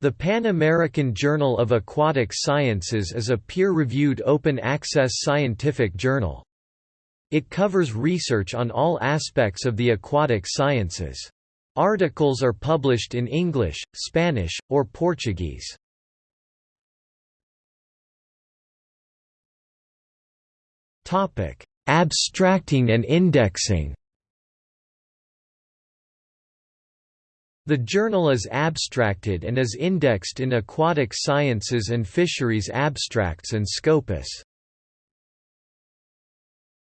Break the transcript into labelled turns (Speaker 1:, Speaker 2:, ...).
Speaker 1: The Pan American Journal of Aquatic Sciences is a peer-reviewed open-access scientific journal. It covers research on all aspects of the aquatic sciences. Articles are published in English, Spanish, or Portuguese. Abstracting and indexing The journal is abstracted and is indexed in Aquatic Sciences and Fisheries Abstracts and Scopus.